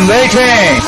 I'm waiting.